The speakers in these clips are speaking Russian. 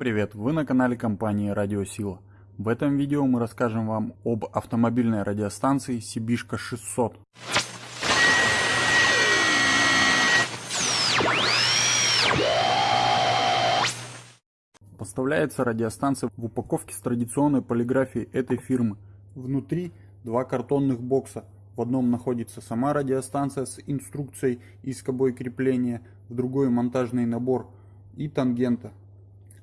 Привет, вы на канале компании Радиосила. В этом видео мы расскажем вам об автомобильной радиостанции Сибишка 600. Поставляется радиостанция в упаковке с традиционной полиграфией этой фирмы. Внутри два картонных бокса. В одном находится сама радиостанция с инструкцией и скобой крепления, в другой монтажный набор и тангента.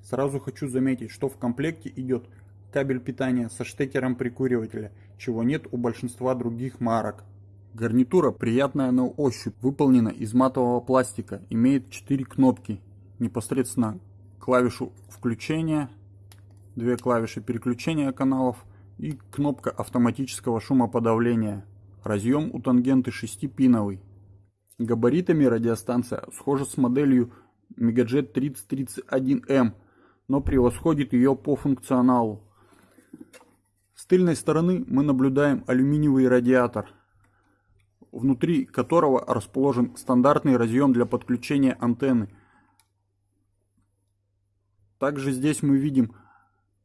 Сразу хочу заметить, что в комплекте идет кабель питания со штекером прикуривателя, чего нет у большинства других марок. Гарнитура приятная на ощупь, выполнена из матового пластика, имеет 4 кнопки, непосредственно клавишу включения, две клавиши переключения каналов и кнопка автоматического шумоподавления. Разъем у тангенты 6-пиновый. Габаритами радиостанция схожа с моделью Megajet 3031M, но превосходит ее по функционалу. С тыльной стороны мы наблюдаем алюминиевый радиатор, внутри которого расположен стандартный разъем для подключения антенны – также здесь мы видим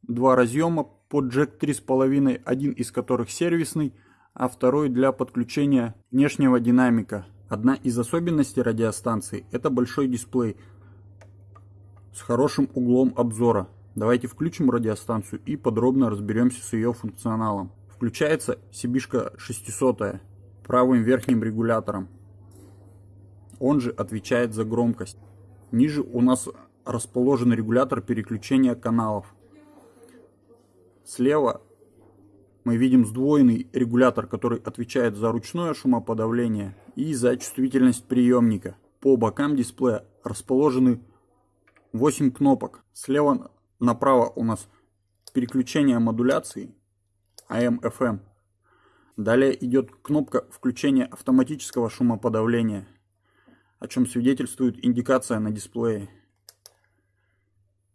два разъема под джек 3.5, один из которых сервисный, а второй для подключения внешнего динамика. Одна из особенностей радиостанции это большой дисплей с хорошим углом обзора. Давайте включим радиостанцию и подробно разберемся с ее функционалом. Включается Сибишка 600 правым верхним регулятором. Он же отвечает за громкость. Ниже у нас расположен регулятор переключения каналов. Слева мы видим сдвоенный регулятор, который отвечает за ручное шумоподавление и за чувствительность приемника. По бокам дисплея расположены 8 кнопок. Слева направо у нас переключение модуляции AM-FM. Далее идет кнопка включения автоматического шумоподавления, о чем свидетельствует индикация на дисплее.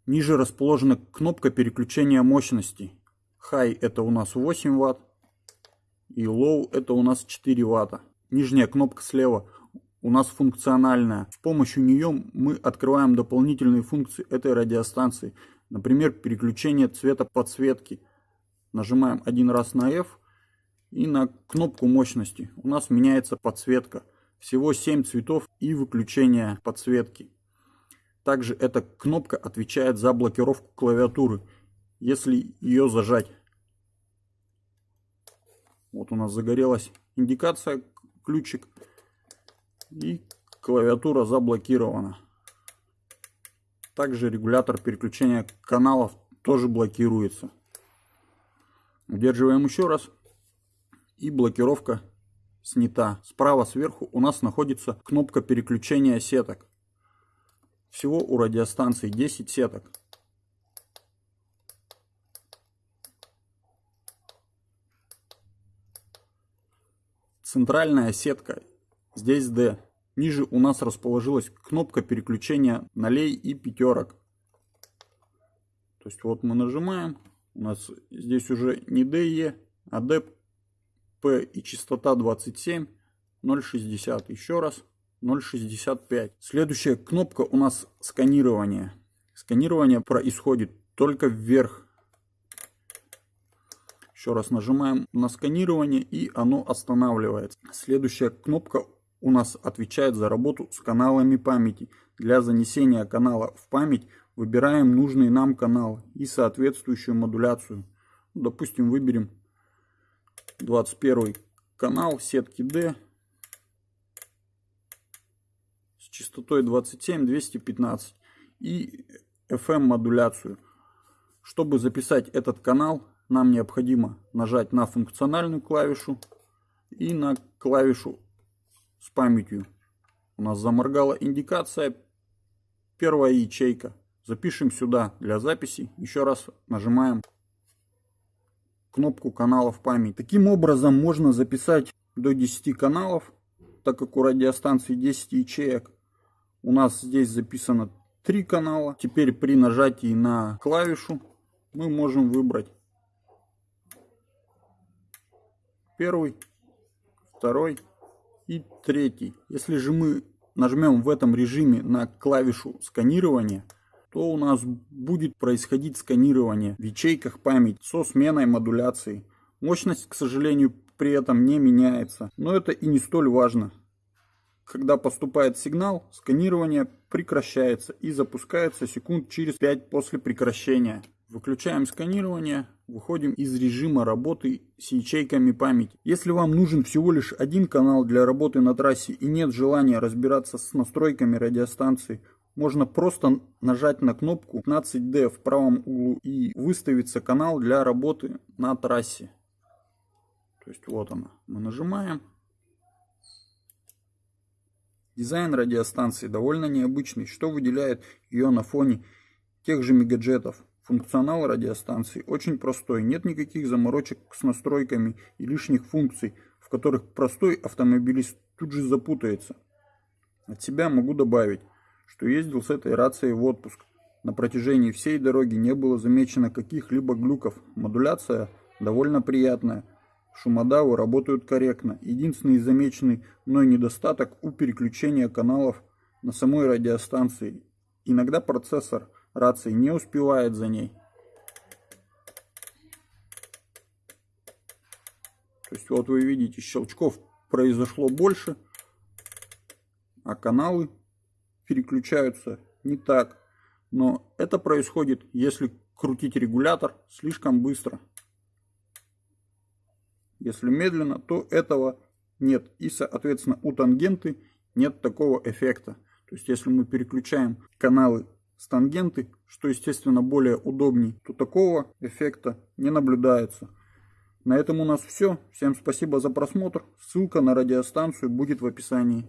Ниже расположена кнопка переключения мощности. High это у нас 8 Вт и Low это у нас 4 Вт. Нижняя кнопка слева у нас функциональная. С помощью нее мы открываем дополнительные функции этой радиостанции. Например, переключение цвета подсветки. Нажимаем один раз на F и на кнопку мощности. У нас меняется подсветка. Всего 7 цветов и выключение подсветки. Также эта кнопка отвечает за блокировку клавиатуры, если ее зажать. Вот у нас загорелась индикация, ключик. И клавиатура заблокирована. Также регулятор переключения каналов тоже блокируется. Удерживаем еще раз. И блокировка снята. Справа сверху у нас находится кнопка переключения сеток. Всего у радиостанции 10 сеток. Центральная сетка. Здесь D. Ниже у нас расположилась кнопка переключения нолей и пятерок. То есть вот мы нажимаем. У нас здесь уже не DE, а DP и частота 27 060. Еще раз. 0.65. Следующая кнопка у нас сканирование. Сканирование происходит только вверх. Еще раз нажимаем на сканирование и оно останавливается. Следующая кнопка у нас отвечает за работу с каналами памяти. Для занесения канала в память выбираем нужный нам канал и соответствующую модуляцию. Допустим, выберем 21 канал сетки D частотой 27-215 и FM модуляцию. Чтобы записать этот канал, нам необходимо нажать на функциональную клавишу и на клавишу с памятью. У нас заморгала индикация, первая ячейка. Запишем сюда для записи. Еще раз нажимаем кнопку канала в память. Таким образом можно записать до 10 каналов, так как у радиостанции 10 ячеек. У нас здесь записано три канала. Теперь при нажатии на клавишу мы можем выбрать первый, второй и третий. Если же мы нажмем в этом режиме на клавишу сканирования, то у нас будет происходить сканирование в ячейках памяти со сменой модуляции. Мощность, к сожалению, при этом не меняется, но это и не столь важно. Когда поступает сигнал, сканирование прекращается и запускается секунд через 5 после прекращения. Выключаем сканирование, выходим из режима работы с ячейками памяти. Если вам нужен всего лишь один канал для работы на трассе и нет желания разбираться с настройками радиостанции, можно просто нажать на кнопку 15D в правом углу и выставится канал для работы на трассе. То есть вот она. Мы нажимаем. Дизайн радиостанции довольно необычный, что выделяет ее на фоне тех же мегаджетов. Функционал радиостанции очень простой, нет никаких заморочек с настройками и лишних функций, в которых простой автомобилист тут же запутается. От себя могу добавить, что ездил с этой рацией в отпуск. На протяжении всей дороги не было замечено каких-либо глюков. Модуляция довольно приятная. Шумодавы работают корректно. Единственный замеченный мной недостаток у переключения каналов на самой радиостанции. Иногда процессор рации не успевает за ней. То есть вот вы видите, щелчков произошло больше, а каналы переключаются не так. Но это происходит, если крутить регулятор слишком быстро. Если медленно, то этого нет. И, соответственно, у тангенты нет такого эффекта. То есть, если мы переключаем каналы с тангенты, что, естественно, более удобней, то такого эффекта не наблюдается. На этом у нас все. Всем спасибо за просмотр. Ссылка на радиостанцию будет в описании.